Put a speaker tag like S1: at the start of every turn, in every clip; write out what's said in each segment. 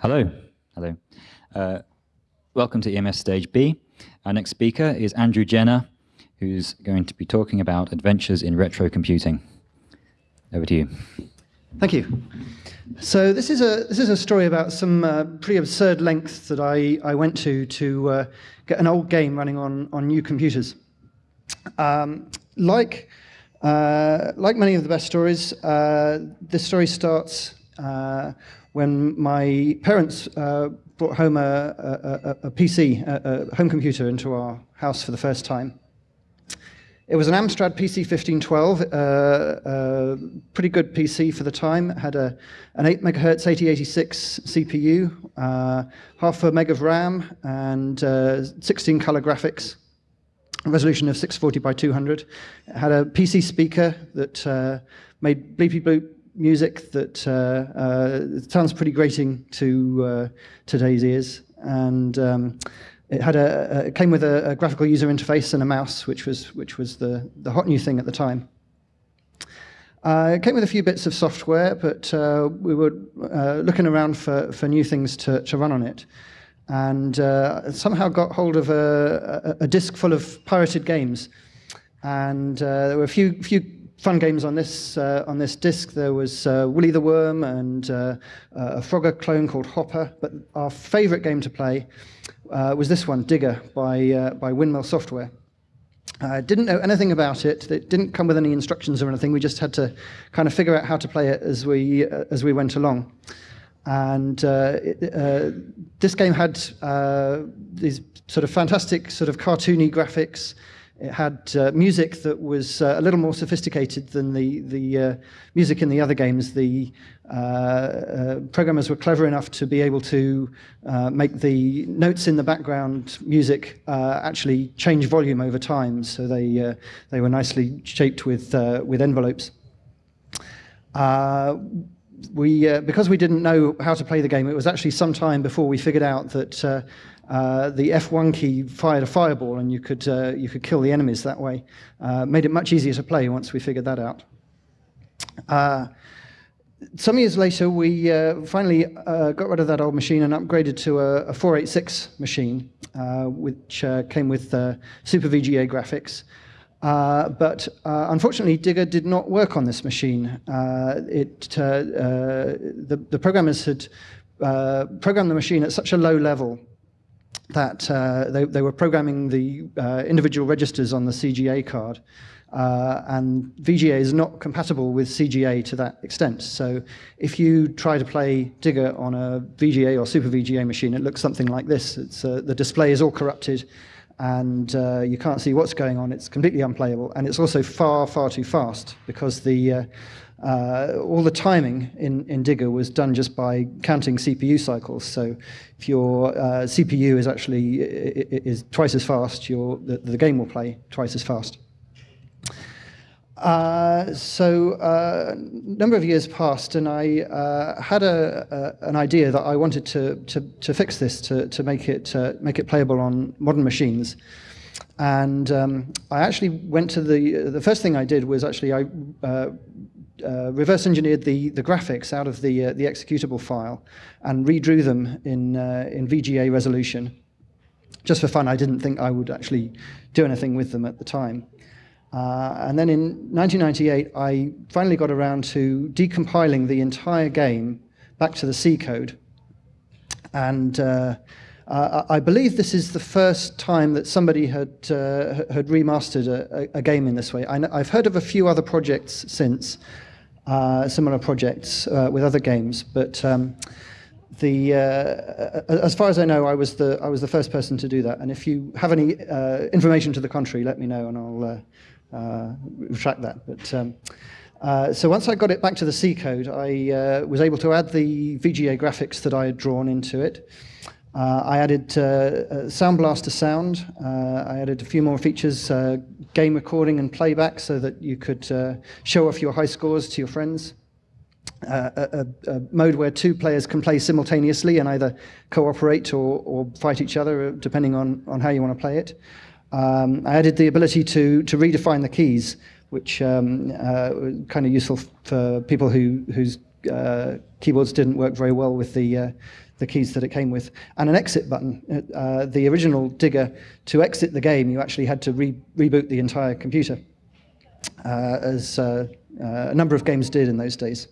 S1: Hello. Hello. Uh, welcome to EMF Stage B. Our next speaker is Andrew Jenner, who's going to be talking about adventures in retro computing. Over to you.
S2: Thank you. So this is a this is a story about some uh, pretty absurd lengths that I, I went to to uh, get an old game running on on new computers. Um, like uh, like many of the best stories, uh, this story starts uh, when my parents uh, brought home a, a, a, a PC, a, home computer, into our house for the first time. It was an Amstrad PC 1512, uh, uh, pretty good PC for the time. It had a, an 8 megahertz 8086 CPU, uh, half a meg of RAM, and uh, 16 color graphics, resolution of 640 by 200. It had a PC speaker that uh, made bleepy bloop music that uh, sounds pretty grating to today's ears. And um, it had a, it came with a, a, graphical user interface and a mouse, which was which was the the hot new thing at the time. Uh, it came with a few bits of software, but uh, we were uh, looking around for for new things to to run on it, and uh, somehow got hold of a, a, a disc full of pirated games, and uh, there were a few few fun games on this uh, on this disc. There was uh, Willy the Worm and uh, a Frogger clone called Hopper. But our favourite game to play uh, was this one, Digger, by, uh, by Windmill Software. I uh, didn't know anything about it. It didn't come with any instructions or anything. We just had to kind of figure out how to play it as we, uh, as we went along. And uh, it, uh, this game had these sort of fantastic sort of cartoony graphics. It had uh, music that was uh, a little more sophisticated than the, the uh, music in the other games. The uh, uh, programmers were clever enough to be able to uh, make the notes in the background music actually change volume over time, so they, they were nicely shaped with, with envelopes. We, because we didn't know how to play the game, it was actually some time before we figured out that uh, the F1 key fired a fireball and you could, uh, you could kill the enemies that way. Uh, made it much easier to play once we figured that out. Uh, some years later, we uh, finally got rid of that old machine and upgraded to a, a 486 machine, which came with Super VGA graphics. Uh, but uh, unfortunately, Digger did not work on this machine. Uh, it, the, the, programmers had programmed the machine at such a low level that uh, they, they, were programming the uh, individual registers on the CGA card. Uh, and VGA is not compatible with CGA to that extent. So if you try to play Digger on a VGA or Super VGA machine, it looks something like this. Uh, the display is all corrupted and uh, you can't see what's going on. It's completely unplayable. And it's also far, far too fast because the uh, uh, all the timing in, in Digger was done just by counting CPU cycles. So if your uh, CPU is actually is twice as fast, your, the, the game will play twice as fast. Uh, so uh, a number of years passed, and I uh, had a, a, an idea that I wanted to, to, to fix this to, to make it uh, make it playable on modern machines. And um, I actually went to the the first thing I did was actually I uh, uh, reverse engineered the, the graphics out of the, the executable file and redrew them in, in VGA resolution. Just for fun, I didn't think I would actually do anything with them at the time. Uh, and then in 1998, I finally got around to decompiling the entire game back to the C code. And uh, uh, I believe this is the first time that somebody had, uh, had remastered a, a, game in this way. I have heard of a few other projects since, uh, similar projects uh, with other games, but um, the, uh, as far as I know, I was, the, I was the first person to do that. And if you have any uh, information to the contrary, let me know and I'll retract that. But, um, uh, so once I got it back to the C code, I uh, was able to add the VGA graphics that I had drawn into it. Uh, I added uh, uh, Sound Blaster sound. Uh, I added a few more features, uh, game recording and playback so that you could uh, show off your high scores to your friends. A, a, mode where two players can play simultaneously and either cooperate or, or fight each other, depending on, on how you want to play it. Um, I added the ability to, to redefine the keys, which um, was kind of useful for people who, whose keyboards didn't work very well with the the keys that it came with, and an exit button. Uh, the original Digger, to exit the game, you actually had to re reboot the entire computer, uh, as uh, uh, a number of games did in those days.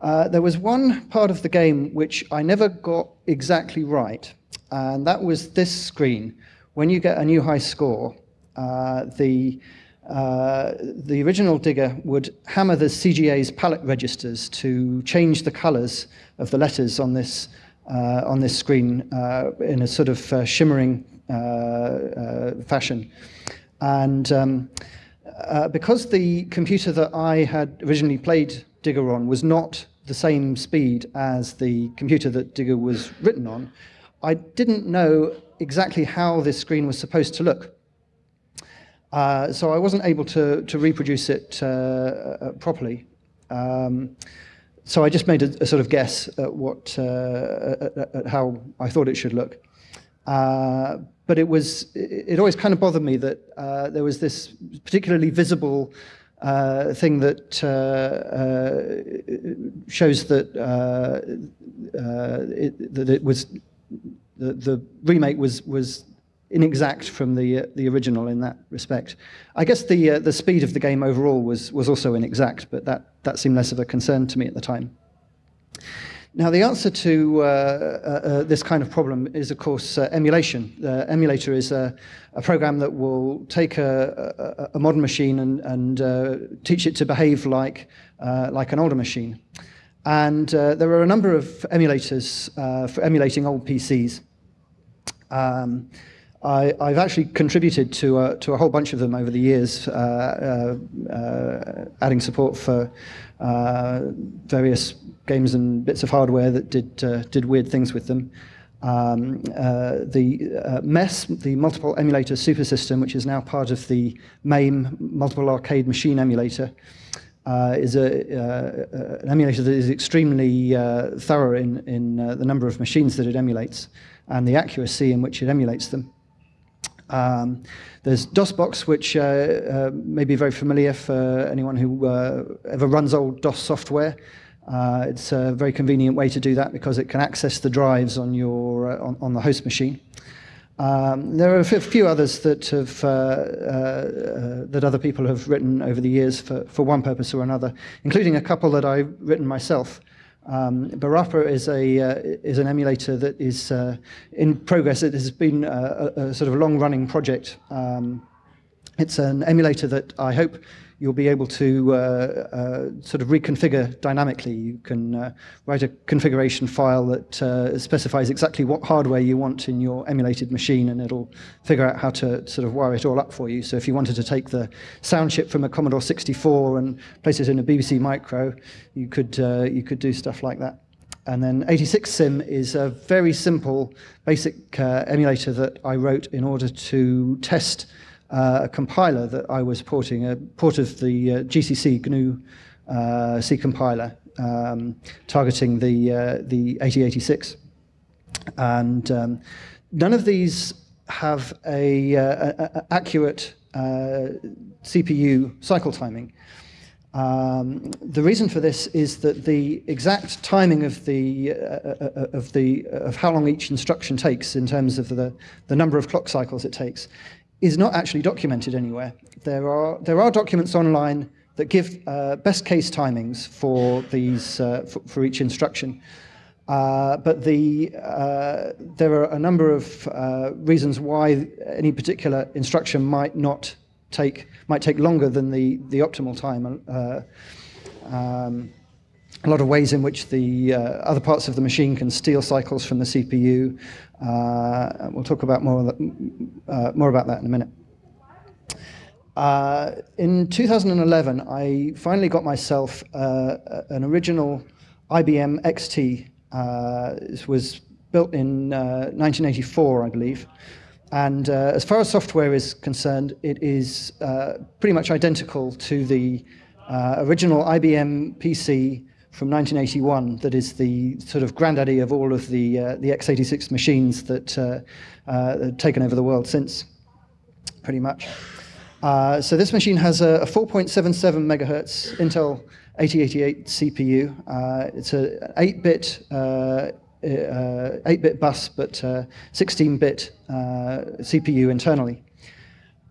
S2: Uh, there was one part of the game which I never got exactly right, and that was this screen. When you get a new high score, uh, the uh, the original digger would hammer the CGA's palette registers to change the colors of the letters on this uh, on this screen uh, in a sort of uh, shimmering fashion. And um, because the computer that I had originally played Digger on was not the same speed as the computer that Digger was written on, I didn't know exactly how this screen was supposed to look. Uh, so I wasn't able to, to reproduce it uh, uh, properly. Um, so I just made a, a, sort of guess at what, uh, at, at, how I thought it should look. Uh, but it was, it always kind of bothered me that uh, there was this particularly visible uh, thing that uh, shows that it, that it was the, the remake was was inexact from the uh, the original in that respect. I guess the uh, the speed of the game overall was was also inexact, but that that seemed less of a concern to me at the time. Now, the answer to uh, uh, uh this kind of problem is, of course, uh, emulation. The emulator is a, a, program that will take a, a, a modern machine and, and uh, teach it to behave like, uh, like an older machine. And there are a number of emulators for emulating old PCs. Um, I, have actually contributed to a, to a whole bunch of them over the years, uh, uh, adding support for uh, various games and bits of hardware that did uh, did weird things with them. Um, uh, the uh, MESS, the Multiple Emulator Super System, which is now part of the MAME Multiple Arcade Machine Emulator, uh, is a, uh, an emulator that is extremely uh, thorough in, in the number of machines that it emulates and the accuracy in which it emulates them. Um, there's DOSBox, which uh, uh, may be very familiar for anyone who uh, ever runs old DOS software. Uh, it's a very convenient way to do that because it can access the drives on your uh, on, on, the host machine. Um, there are a few others that have uh, that other people have written over the years for, for one purpose or another, including a couple that I've written myself. Um, Barappa is a uh, is an emulator that is uh, in progress. It has been a, a sort of long-running project. Um, it's an emulator that I hope you'll be able to uh, uh, sort of reconfigure dynamically. You can uh, write a configuration file that uh, specifies exactly what hardware you want in your emulated machine, and it'll figure out how to sort of wire it all up for you. So if you wanted to take the sound chip from a Commodore 64 and place it in a BBC Micro, you could, uh, you could do stuff like that. And then 86Sim is a very simple, basic uh, emulator that I wrote in order to test a compiler that I was porting, a port of the uh, GCC GNU uh, C compiler, um, targeting the, uh, the 8086. And um, none of these have a, uh, a, a accurate uh, CPU cycle timing. Um, the reason for this is that the exact timing of the uh, uh, of the of how long each instruction takes in terms of the the number of clock cycles it takes is not actually documented anywhere. There are, there are documents online that give uh, best case timings for, these, uh, for, for, each instruction. Uh, but the, uh, there are a number of uh, reasons why any particular instruction might not take, might take longer than the, the optimal time. Uh, um, a lot of ways in which the uh, other parts of the machine can steal cycles from the CPU. Uh, we'll talk about more, uh, more about that in a minute. Uh, in 2011, I finally got myself uh, an original IBM XT. Uh, it was built in 1984, I believe. And as far as software is concerned, it is pretty much identical to the original IBM PC from 1981 that is the sort of granddaddy of all of the, uh, the x86 machines that uh, uh, have taken over the world since, pretty much. Uh, so this machine has a, a 4.77 megahertz Intel 8088 CPU. It's an 8-bit uh, 8-bit bus, but 16-bit CPU internally.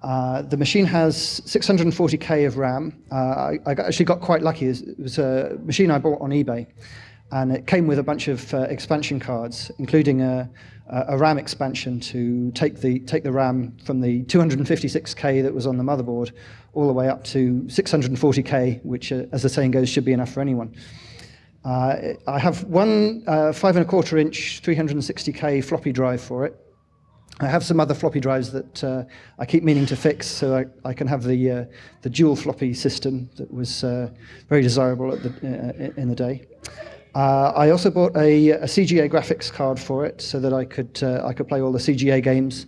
S2: Uh, the machine has 640k of RAM. Uh, I, I, actually got quite lucky. It was a machine I bought on eBay, and it came with a bunch of uh, expansion cards, including a, a, RAM expansion to take the take the RAM from the 256k that was on the motherboard all the way up to 640k, which, uh, as the saying goes, should be enough for anyone. Uh, I have one five and a quarter inch 360k floppy drive for it. I have some other floppy drives that uh, I keep meaning to fix so I, I can have the, uh, the dual floppy system that was uh, very desirable the, uh, in the day. Uh, I also bought a, a, CGA graphics card for it so that I could, uh, I could play all the CGA games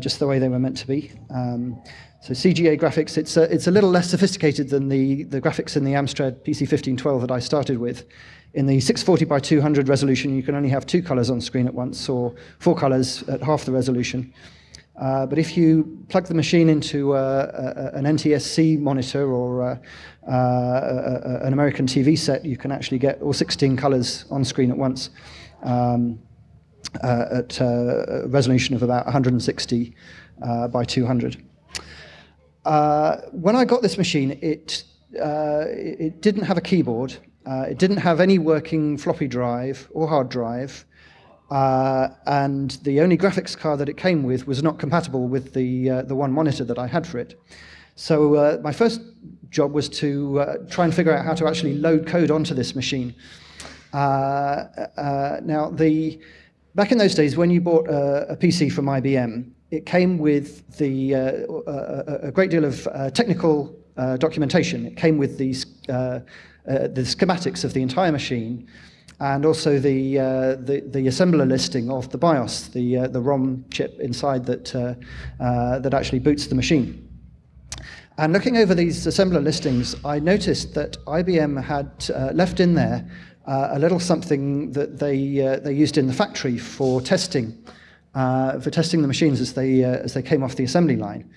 S2: just the way they were meant to be. Um, so CGA graphics, it's a, it's a little less sophisticated than the, the graphics in the Amstrad PC1512 that I started with. In the 640 by 200 resolution, you can only have two colors on screen at once, or four colors at half the resolution. Uh, but if you plug the machine into uh, an NTSC monitor or uh, uh an American TV set, you can actually get all 16 colors on screen at once um, uh, at uh, a resolution of about 160 by 200. when I got this machine, it, it didn't have a keyboard. Uh, it didn't have any working floppy drive or hard drive, uh, and the only graphics card that it came with was not compatible with the, uh, the one monitor that I had for it. So uh, my first job was to uh, try and figure out how to actually load code onto this machine. Uh, now, the, back in those days, when you bought a, a PC from IBM, it came with the, a, a, great deal of technical documentation. It came with these uh, the schematics of the entire machine, and also the, uh, the, the, assembler listing of the BIOS, the, uh, the ROM chip inside that, uh, uh, that actually boots the machine. And looking over these assembler listings, I noticed that IBM had uh, left in there a little something that they, they used in the factory for testing, for testing the machines as they, as they came off the assembly line.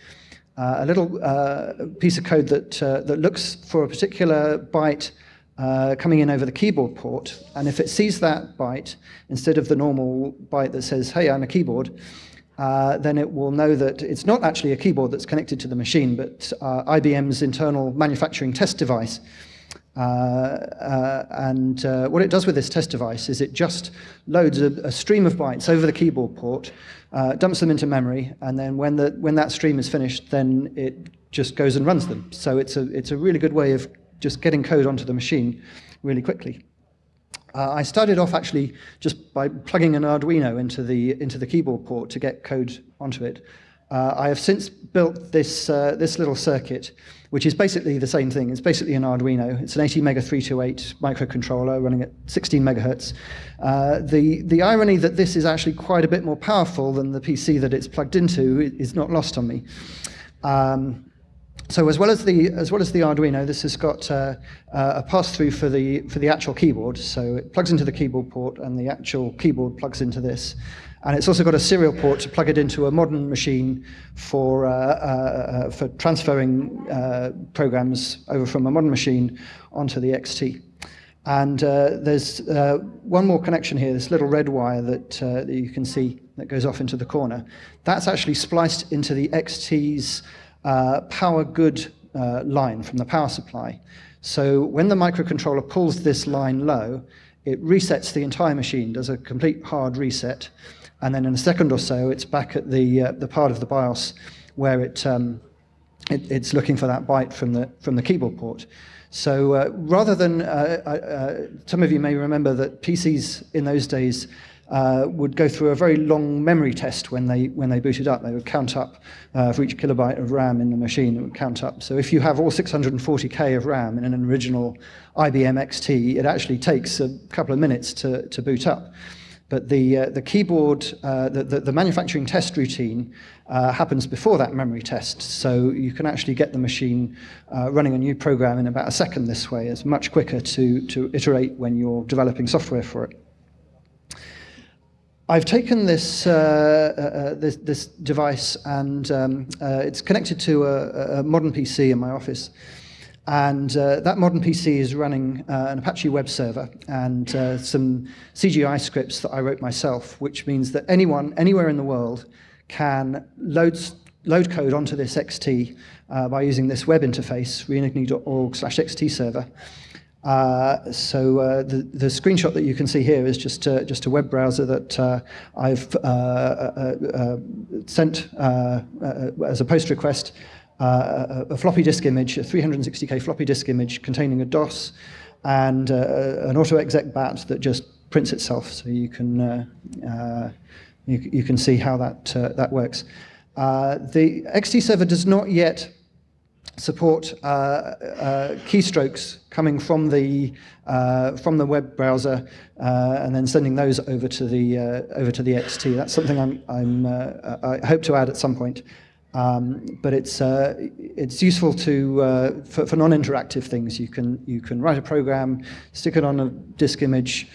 S2: Uh, a little uh, piece of code that, uh, that looks for a particular byte uh, coming in over the keyboard port, and if it sees that byte, instead of the normal byte that says, hey, I'm a keyboard, uh, then it will know that it's not actually a keyboard that's connected to the machine, but IBM's internal manufacturing test device. Uh, uh, and uh, what it does with this test device is it just loads a, a stream of bytes over the keyboard port, uh, dumps them into memory, and then when, the, when that stream is finished, then it just goes and runs them. So it's a, it's a really good way of just getting code onto the machine really quickly. Uh, I started off actually just by plugging an Arduino into the, into the keyboard port to get code onto it. Uh, I have since built this, uh, this little circuit, which is basically the same thing. It's basically an Arduino. It's an ATmega 328 microcontroller running at 16 megahertz. Uh, the, the irony that this is actually quite a bit more powerful than the PC that it's plugged into is not lost on me. Um, so as well as the as well as the Arduino, this has got uh, uh, a pass-through for the for the actual keyboard. So it plugs into the keyboard port, and the actual keyboard plugs into this. And it's also got a serial port to plug it into a modern machine for, uh, uh, uh for transferring uh, programs over from a modern machine onto the XT. And uh, there's uh, one more connection here, this little red wire that, that, you can see that goes off into the corner. That's actually spliced into the XT's power good line from the power supply. So when the microcontroller pulls this line low, it resets the entire machine, does a complete hard reset, and then in a second or so, it's back at the, uh, the part of the BIOS where it, um, it, it's looking for that byte from the, from the keyboard port. So uh, rather than, uh, uh, uh some of you may remember that PCs in those days uh, would go through a very long memory test when they, when they booted up. They would count up for each kilobyte of RAM in the machine, it would count up. So if you have all 640K of RAM in an original IBM XT, it actually takes a couple of minutes to, to boot up. But the, uh, the keyboard, uh, the, the, the, manufacturing test routine uh, happens before that memory test. So you can actually get the machine uh, running a new program in about a second this way. It's much quicker to, to iterate when you're developing software for it. I've taken this, uh, uh, this, this, device and um, it's connected to a, a modern PC in my office. And uh, that modern PC is running uh, an Apache web server and uh, some CGI scripts that I wrote myself, which means that anyone, anywhere in the world, can load, load code onto this XT uh, by using this web interface, reenigne.org slash XT server. Uh, so uh, the, the screenshot that you can see here is just, just a web browser that I've sent as a post request a, a, floppy disk image, a 360k floppy disk image containing a DOS and an auto-exec bat that just prints itself, so you can you, you, can see how that that works. the XT server does not yet support uh, uh, keystrokes coming from the uh, from the web browser uh, and then sending those over to the uh, over to the XT. That's something I'm, I'm uh, I hope to add at some point. Um, but it's it's useful to for, for non-interactive things. You can you can write a program, stick it on a disk image,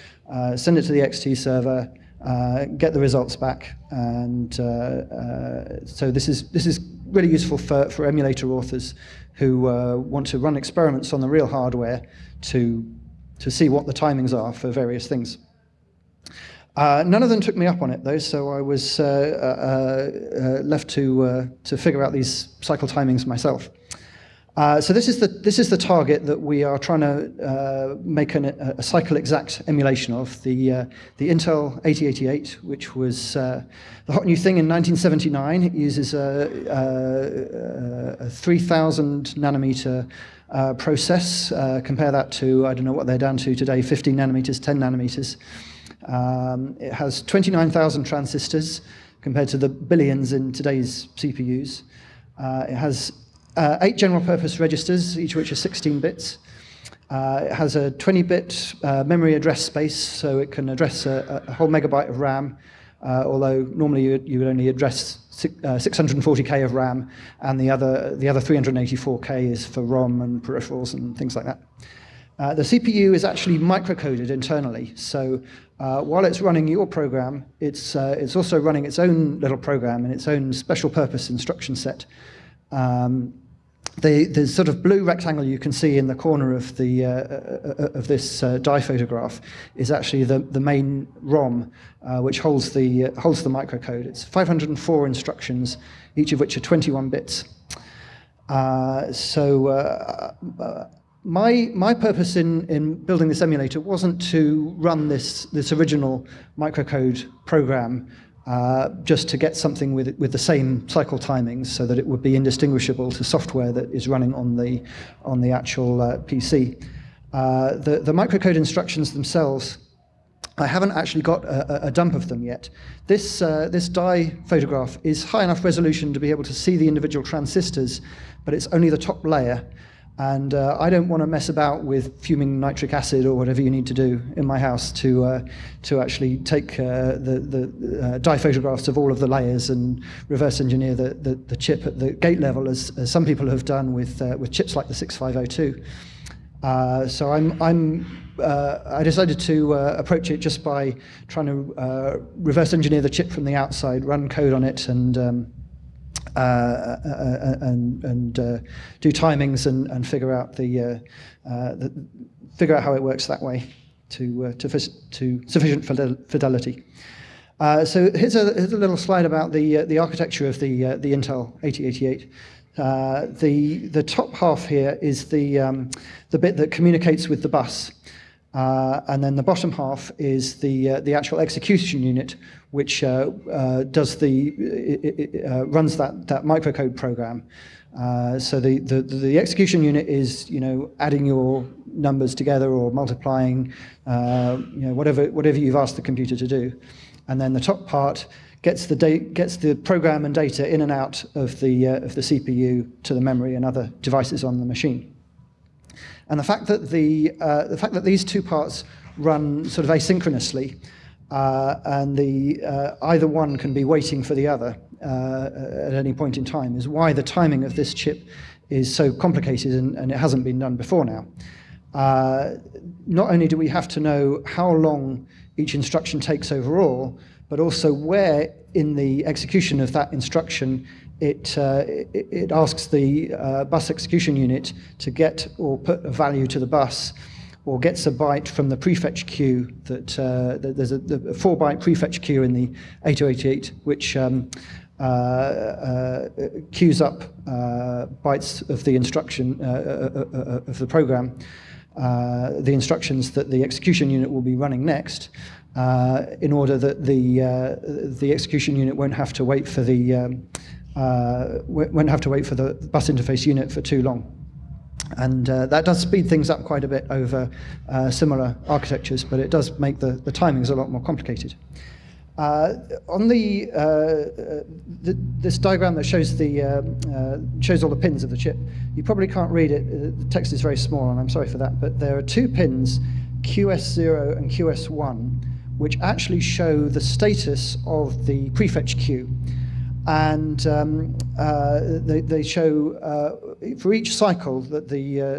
S2: send it to the XT server. Uh, get the results back. And uh, uh, so this is, this is really useful for, for emulator authors who want to run experiments on the real hardware to, to see what the timings are for various things. Uh, none of them took me up on it though, so I was uh, uh, left to, to figure out these cycle timings myself. Uh, so this is the this is the target that we are trying to uh, make an, a, cycle exact emulation of the uh, the Intel 8088, which was uh, the hot new thing in 1979. It uses a, a, a 3,000 nanometer uh, process. Uh, compare that to I don't know what they're down to today, 15 nanometers, 10 nanometers. Um, it has 29,000 transistors compared to the billions in today's CPUs. Uh, it has uh, eight general purpose registers, each of which are 16 bits. Uh, it has a 20-bit uh, memory address space, so it can address a, a whole megabyte of RAM, uh, although normally you, you, would only address 640K uh, of RAM, and the other, the other 384K is for ROM and peripherals and things like that. Uh, the CPU is actually microcoded internally, so uh, while it's running your program, it's, uh, it's also running its own little program in its own special purpose instruction set. Um, the, the sort of blue rectangle you can see in the corner of, the, uh, uh, of this die photograph is actually the, the main ROM, which holds the, holds the microcode. It's 504 instructions, each of which are 21 bits. so my, my purpose in, in building this emulator wasn't to run this, this original microcode program uh, just to get something with, with the same cycle timings so that it would be indistinguishable to software that is running on the, on the actual uh, PC. Uh, the, the microcode instructions themselves, I haven't actually got a, a dump of them yet. This, uh, this die photograph is high enough resolution to be able to see the individual transistors, but it's only the top layer. And uh, I don't want to mess about with fuming nitric acid or whatever you need to do in my house to, uh, to actually take uh, the, the uh, die photographs of all of the layers and reverse engineer the, the, the chip at the gate level, as, as some people have done with, uh, with chips like the 6502. Uh, so I'm, I'm, I decided to approach it just by trying to reverse engineer the chip from the outside, run code on it, and um, uh, uh, uh, and, and do timings and, and figure out the, the, figure out how it works that way to to, to sufficient fidelity. Uh, so here's a, here's a little slide about the uh, the architecture of the uh, the Intel 8088. the the top half here is the um, the bit that communicates with the bus. Uh, and then the bottom half is the uh, the actual execution unit, which uh, uh does the it, it, uh, runs that that microcode program. Uh, so the, the the execution unit is you know adding your numbers together or multiplying, you know whatever whatever you've asked the computer to do, and then the top part gets the gets the program and data in and out of the of the CPU to the memory and other devices on the machine. And the fact that, the, uh, the fact that these two parts run sort of asynchronously uh, and the, uh, either one can be waiting for the other uh, at any point in time is why the timing of this chip is so complicated and, and it hasn't been done before now. Uh, not only do we have to know how long each instruction takes overall, but also where in the execution of that instruction it, uh, it, it, asks the uh, bus execution unit to get or put a value to the bus or gets a byte from the prefetch queue that, uh, that there's a, a, four byte prefetch queue in the 8088 which um, uh, uh, queues up uh, bytes of the instruction of the program, the instructions that the execution unit will be running next, in order that the the execution unit won't have to wait for the um, won't have to wait for the bus interface unit for too long. And uh, that does speed things up quite a bit over uh, similar architectures, but it does make the, the timings a lot more complicated. Uh, on the, uh, uh, the, this diagram that shows the uh, shows all the pins of the chip, you probably can't read it. The text is very small, and I'm sorry for that. But there are two pins, QS0 and QS1, which actually show the status of the prefetch queue and um, uh, they, they, show uh, for each cycle that the, uh, uh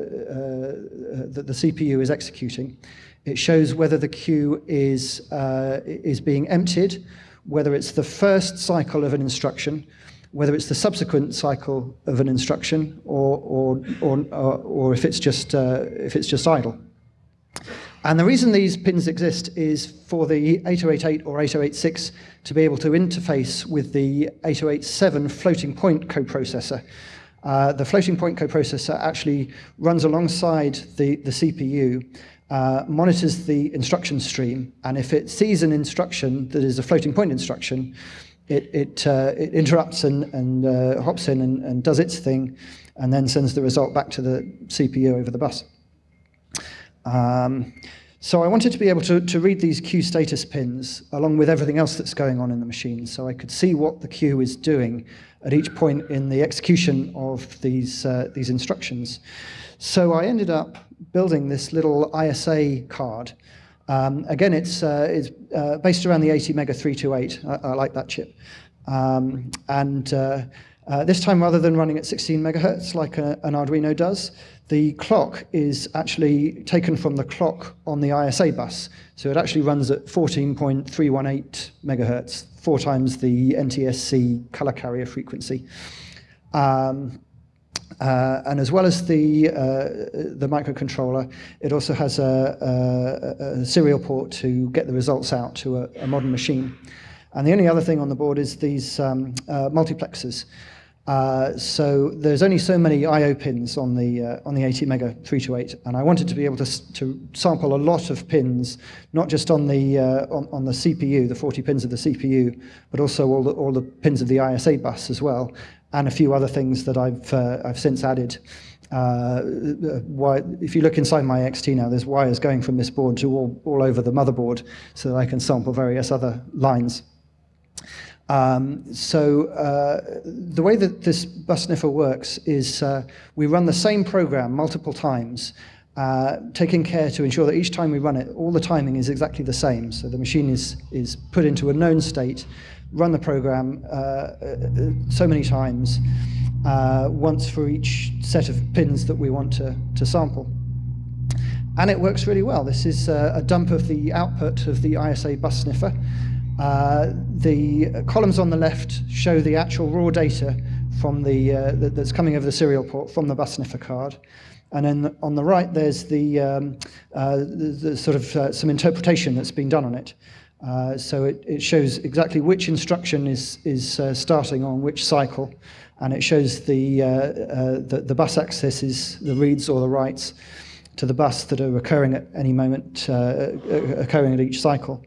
S2: that the CPU is executing, it shows whether the queue is, uh, is being emptied, whether it's the first cycle of an instruction, whether it's the subsequent cycle of an instruction, or, or, or, or if, it's just, uh, if it's just idle. And the reason these pins exist is for the 8088 or 8086 to be able to interface with the 8087 floating point coprocessor. Uh, the floating point coprocessor actually runs alongside the, the CPU, uh, monitors the instruction stream, and if it sees an instruction that is a floating point instruction, it, it, uh, it interrupts and, and uh, hops in and, and does its thing, and then sends the result back to the CPU over the bus. Um, so I wanted to be able to, to read these queue status pins along with everything else that's going on in the machine so I could see what the queue is doing at each point in the execution of these, uh, these instructions. So I ended up building this little ISA card. Um, again, it's, uh, it's uh, based around the ATmega 328. I, I like that chip. Um, and uh, uh, this time, rather than running at 16 megahertz like a, an Arduino does, the clock is actually taken from the clock on the ISA bus. So it actually runs at 14.318 megahertz, four times the NTSC color carrier frequency. Um, uh, and as well as the, uh, the microcontroller, it also has a, a, a, serial port to get the results out to a, a, modern machine. And the only other thing on the board is these um, uh, multiplexers. Uh, so there's only so many I/O pins on the uh, on the ATmega 328, and I wanted to be able to to sample a lot of pins, not just on the uh, on, on the CPU, the 40 pins of the CPU, but also all the all the pins of the ISA bus as well, and a few other things that I've uh, I've since added. Uh, why, if you look inside my XT now, there's wires going from this board to all, all over the motherboard so that I can sample various other lines. Um, so uh, the way that this bus sniffer works is uh, we run the same program multiple times, uh, taking care to ensure that each time we run it, all the timing is exactly the same. So the machine is, is put into a known state, run the program uh, uh, so many times, uh, once for each set of pins that we want to, to sample. And it works really well. This is a dump of the output of the ISA bus sniffer. Uh, the columns on the left show the actual raw data from the, uh, that's coming over the serial port from the bus sniffer card. And then on the right, there's the, um, uh, the, the, sort of uh, some interpretation that's been done on it. Uh, so it, it shows exactly which instruction is, is uh, starting on which cycle. And it shows the, the, the, bus accesses, the reads or the writes to the bus that are occurring at any moment, occurring at each cycle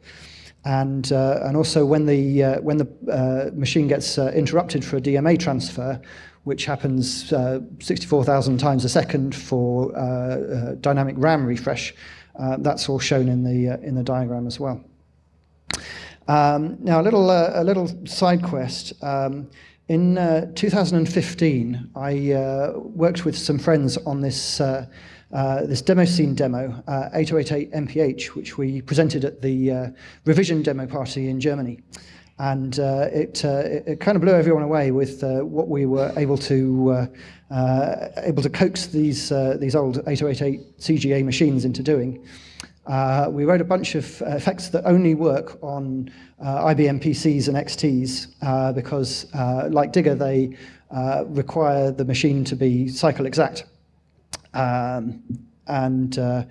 S2: and uh, and also when the uh, when the uh, machine gets uh, interrupted for a DMA transfer, which happens uh, 64,000 times a second for uh, dynamic RAM refresh, that's all shown in the in the diagram as well. Um, now a little a little side quest. Um, in 2015, I worked with some friends on this uh, this demo scene demo, uh, 8088 MPH, which we presented at the uh, revision demo party in Germany. And uh, it, uh, it, it, kind of blew everyone away with what we were able to able to coax these these old 8088 CGA machines into doing. We wrote a bunch of effects that only work on IBM PCs and XTs because, like Digger, they require the machine to be cycle exact. Um, and uh,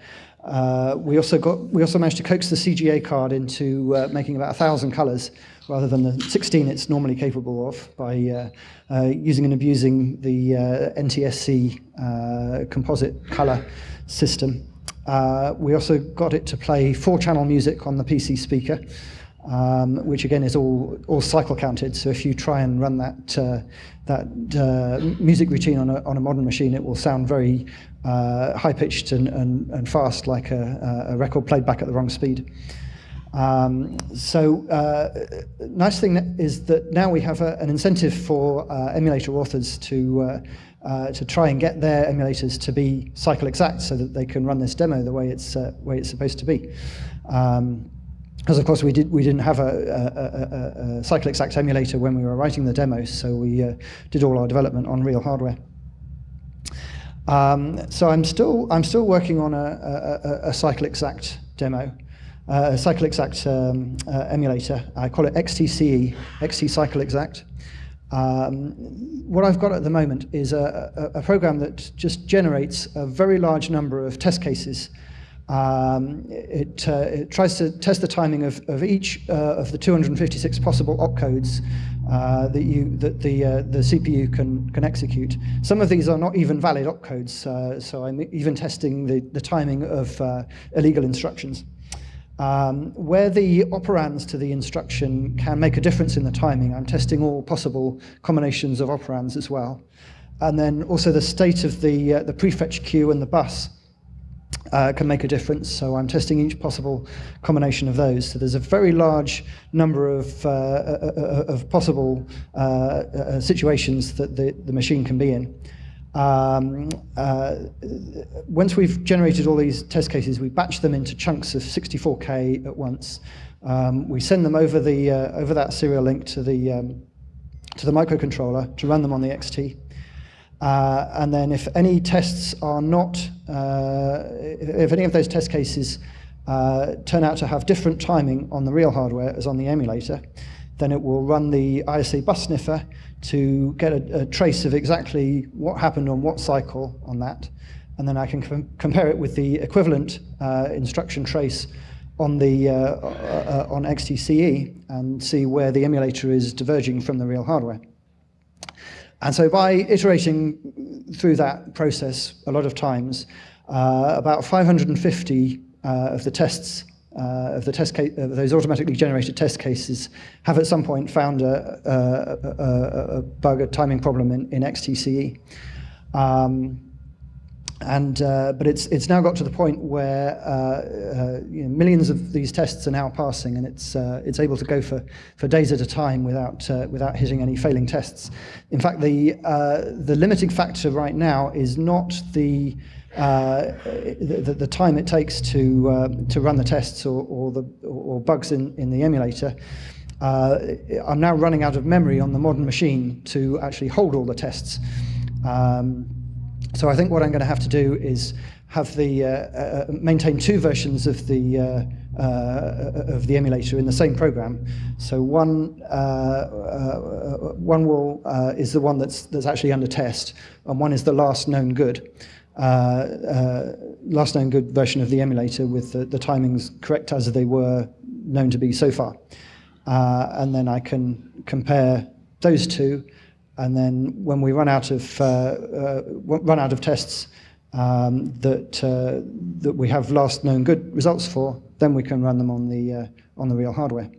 S2: uh, we also got we also managed to coax the CGA card into uh, making about a thousand colours rather than the 16 it's normally capable of by uh, uh using and abusing the uh, NTSC uh, composite colour system. Uh, we also got it to play four channel music on the PC speaker. Um, which again is all all cycle counted. So if you try and run that that music routine on a on a modern machine, it will sound very uh, high pitched and, and, and, fast, like a, a, record played back at the wrong speed. Um, so, uh, nice thing is that now we have a, an incentive for uh, emulator authors to uh, uh, to try and get their emulators to be cycle exact, so that they can run this demo the way it's uh, way it's supposed to be. Um, because of course we did we didn't have a, a, a, a, cycle exact emulator when we were writing the demos, so we did all our development on real hardware. Um, so I'm still, I'm still working on a, a, exact demo, uh, a cycle exact um, uh, emulator. I call it XTCE, XT Cycle Exact. Um, what I've got at the moment is a, program that just generates a very large number of test cases. Um, it, uh, it, tries to test the timing of, of each uh, of the 256 possible opcodes uh, that you that the uh, the CPU can can execute. Some of these are not even valid opcodes, uh, so I'm even testing the the timing of uh, illegal instructions. Um, where the operands to the instruction can make a difference in the timing, I'm testing all possible combinations of operands as well. And then also the state of the, uh, the prefetch queue and the bus uh, can make a difference. So I'm testing each possible combination of those. So there's a very large number of, uh, uh, uh of possible uh, uh, situations that the, the machine can be in. Um, once we've generated all these test cases, we batch them into chunks of 64K at once. Um, we send them over, the, over that serial link to the, um, to the microcontroller to run them on the XT. Uh, and then if any tests are not, uh, if any of those test cases uh, turn out to have different timing on the real hardware as on the emulator, then it will run the ISA bus sniffer to get a, a trace of exactly what happened on what cycle on that. And then I can com compare it with the equivalent uh, instruction trace on the uh, uh, on XTCE and see where the emulator is diverging from the real hardware. And so by iterating through that process a lot of times, uh, about 550 uh, of the tests uh, of the test case, uh, those automatically generated test cases have at some point found a, a, a, a bug, a timing problem in, in XTCE. Um, and uh, but it's it's now got to the point where uh, uh, you know, millions of these tests are now passing, and it's uh, it's able to go for for days at a time without uh, without hitting any failing tests. In fact, the uh, the limiting factor right now is not the the, the, time it takes to to run the tests or, or the or bugs in in the emulator. I'm now running out of memory on the modern machine to actually hold all the tests. Um, so I think what I'm going to have to do is have the uh, uh, maintain two versions of the uh, uh, of the emulator in the same program. So one uh, uh, one will is the one that's that's actually under test, and one is the last known good. last known good version of the emulator with the, the, timings correct as they were known to be so far. and then I can compare those two and then when we run out of, uh, uh, run out of tests um, that, uh, that we have last known good results for, then we can run them on the, uh, on the real hardware.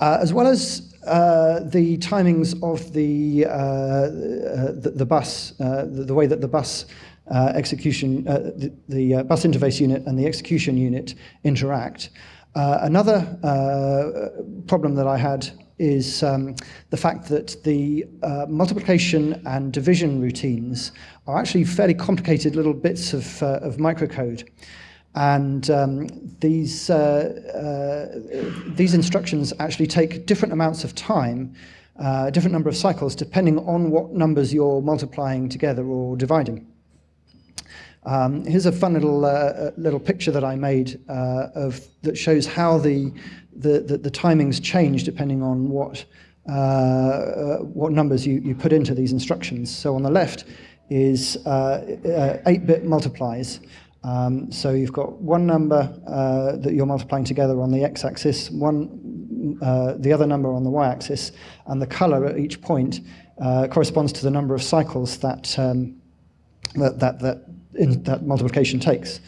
S2: Uh, as well as uh, the timings of the, the, the, bus, the, the, way that the bus execution, the, the bus interface unit and the execution unit interact, another problem that I had is um, the fact that the uh, multiplication and division routines are actually fairly complicated little bits of, uh, of microcode. And um, these, uh, uh these instructions actually take different amounts of time, uh, different number of cycles, depending on what numbers you're multiplying together or dividing. Um, here's a fun little uh, little picture that I made uh, of that shows how the the, the, the timings change depending on what uh, uh what numbers you, you put into these instructions. So on the left is 8-bit multiplies. Um, so you've got one number uh, that you're multiplying together on the x-axis, one uh, the other number on the y-axis, and the color at each point uh, corresponds to the number of cycles that um, that that that, in, that, multiplication takes.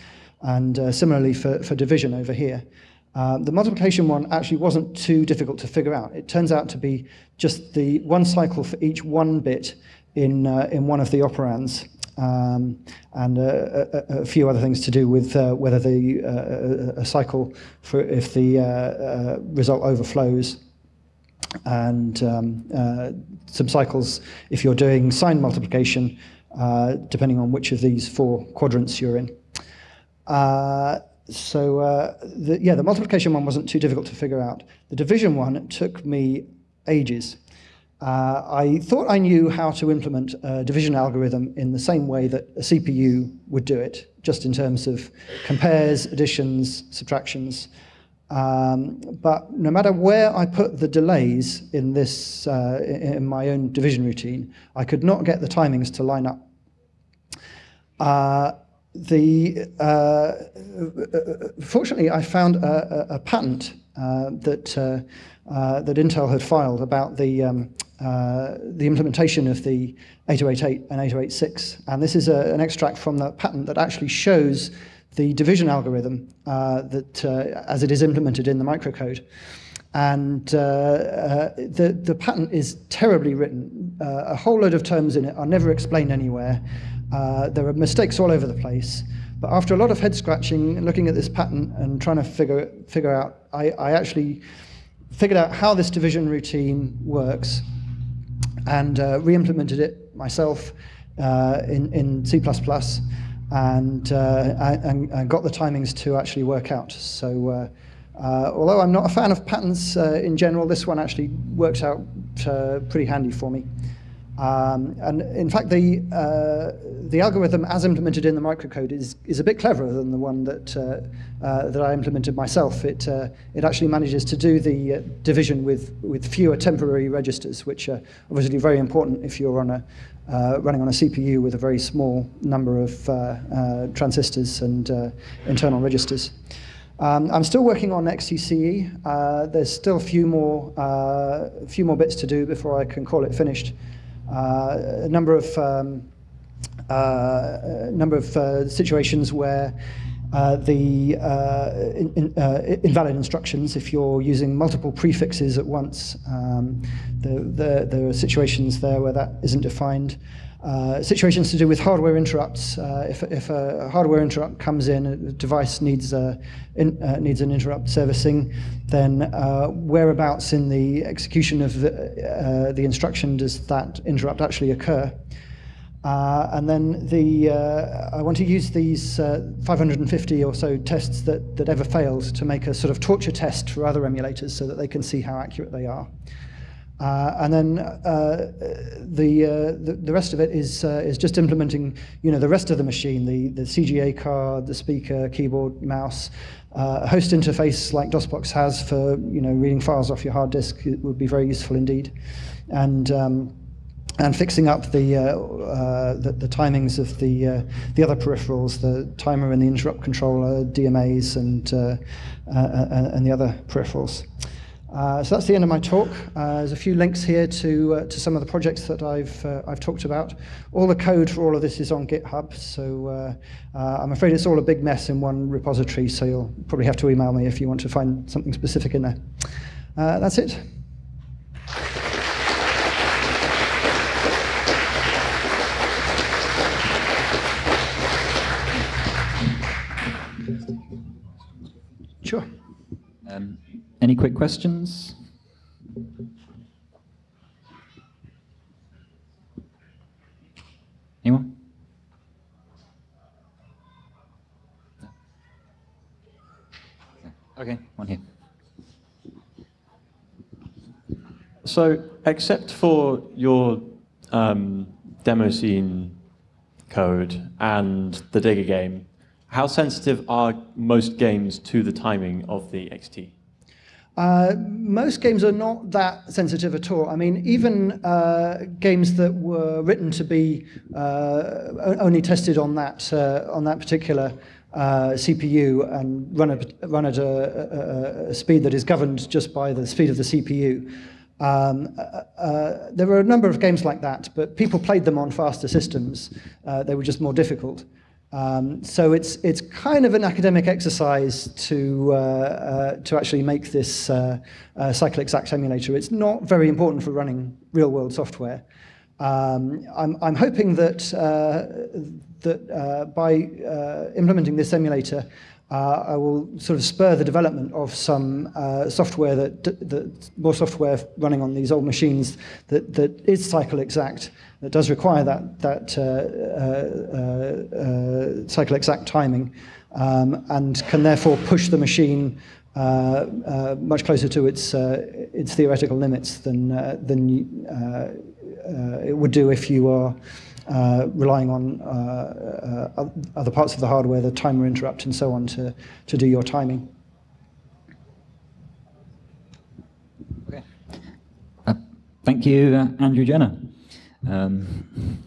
S2: And uh, similarly for, for division over here. Um, the multiplication one actually wasn't too difficult to figure out. It turns out to be just the one cycle for each one bit in, uh, in one of the operands um, and uh, a, a, few other things to do with uh, whether the uh, a cycle for if the uh, uh, result overflows and um, uh, some cycles if you're doing sign multiplication depending on which of these four quadrants you're in. so the, yeah, the multiplication one wasn't too difficult to figure out. The division one took me ages. Uh, I thought I knew how to implement a division algorithm in the same way that a CPU would do it, just in terms of compares, additions, subtractions. Um, but no matter where I put the delays in this, uh, in my own division routine, I could not get the timings to line up. Uh, the, uh, fortunately, I found a, a, a patent uh, that, that Intel had filed about the, um, the implementation of the 8088 and 8086. And this is a, an extract from the patent that actually shows the division algorithm uh, that, uh, as it is implemented in the microcode. And uh, the, the patent is terribly written. A whole load of terms in it are never explained anywhere. There are mistakes all over the place. But after a lot of head scratching, and looking at this pattern and trying to figure, figure out, I, I actually figured out how this division routine works and uh, re-implemented it myself uh, in, in C++ and, uh, and, and, got the timings to actually work out. So uh, uh, although I'm not a fan of uh, in general, this one actually works out pretty handy for me. Um, and in fact, the, uh, the algorithm as implemented in the microcode is, is a bit cleverer than the one that, uh, uh, that I implemented myself. It, uh, it actually manages to do the uh, division with, with fewer temporary registers, which are obviously very important if you're on a, uh, running on a CPU with a very small number of transistors and internal registers. Um, I'm still working on XTCE. there's still a few more, few more bits to do before I can call it finished. Uh, a number of um, uh, a number of uh, situations where uh, the uh, in, in, uh, invalid instructions if you're using multiple prefixes at once. Um, the, the, there are situations there where that isn't defined. Uh, situations to do with hardware interrupts. Uh, if, if a hardware interrupt comes in, a device needs, a, in, uh, needs an interrupt servicing, then uh, whereabouts in the execution of the, uh, the instruction does that interrupt actually occur? and then the, I want to use these 550 or so tests that, that ever failed to make a sort of torture test for other emulators so that they can see how accurate they are. Uh, and then uh, the, uh, the, the rest of it is uh, is just implementing you know the rest of the machine the the CGA card the speaker keyboard mouse uh, a host interface like DOSBox has for you know reading files off your hard disk would be very useful indeed and um, and fixing up the, uh, the, the timings of the the other peripherals the timer and the interrupt controller DMAs and and the other peripherals. Uh, so that's the end of my talk. Uh, there's a few links here to, uh, to some of the projects that I've, uh, I've talked about. All the code for all of this is on GitHub, so uh, uh, I'm afraid it's all a big mess in one repository, so you'll probably have to email me if you want to find something specific in there. Uh, that's it.
S1: Any quick questions? Anyone? Okay, one here.
S3: So, except for your um, demo scene code and the Digger game, how sensitive are most games to the timing of the XT?
S2: Uh, most games are not that sensitive at all. I mean, even uh, games that were written to be uh, only tested on that uh, on that particular uh, CPU and run at, run at a, a, a, speed that is governed just by the speed of the CPU. Um, uh, there were a number of games like that, but people played them on faster systems. they were just more difficult. Um, so it's, it's kind of an academic exercise to, uh, uh, to actually make this uh, uh, exact emulator. It's not very important for running real-world software. Um, I'm, I'm hoping that, uh, that uh, by uh, implementing this emulator, uh, I will sort of spur the development of some uh, software that, that more software running on these old machines that, that is cycle exact, that does require that, that uh, uh, uh cycle exact timing, um, and can therefore push the machine uh, much closer to its, its theoretical limits than, than it would do if you are uh, relying on uh, uh, other parts of the hardware, the timer interrupt and so on to, to do your timing.
S1: Okay. Uh, thank you, uh, Andrew Jenner. Um,